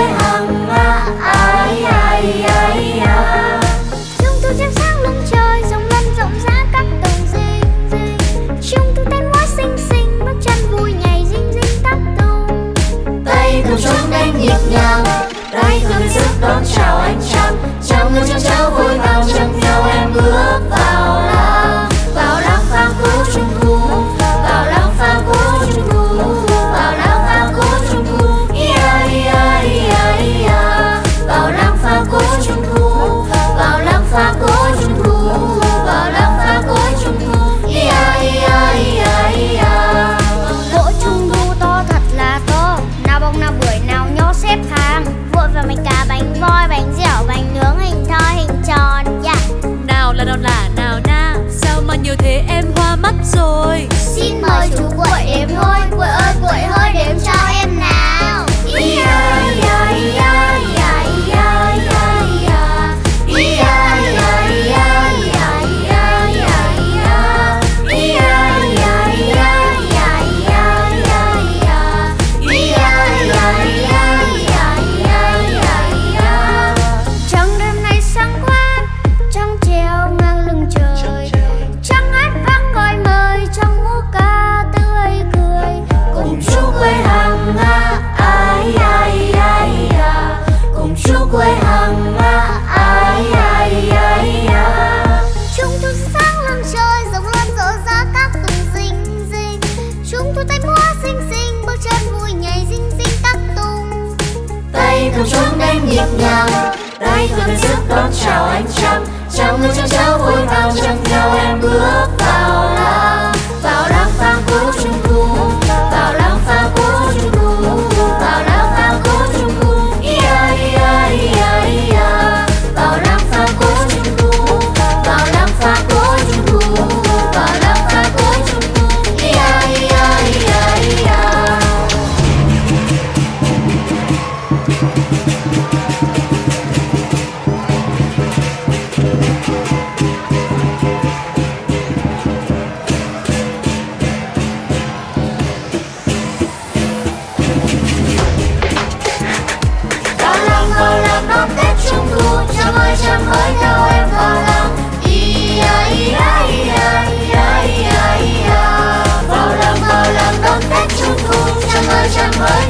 hỏi hằng nhiều thế em hoa mắt rồi. Xin mời chú quậy đếm thôi, quậy ơi, quậy hơi đếm cho em. hàng nga ai ai ai à. Cùng chúc quê hàng nga ai ai ai à. Chúng thu sáng lưng trời rồng lan rộ ra các tùng rinh rinh chúng thu tay múa xinh xinh bước chân vui nhảy rinh rinh các tung tay cầm chuông đánh nhịp nhàng tay cầm tay sức đón chào anh trăng. Chào người trong trao vui vào chân theo em bước vào. my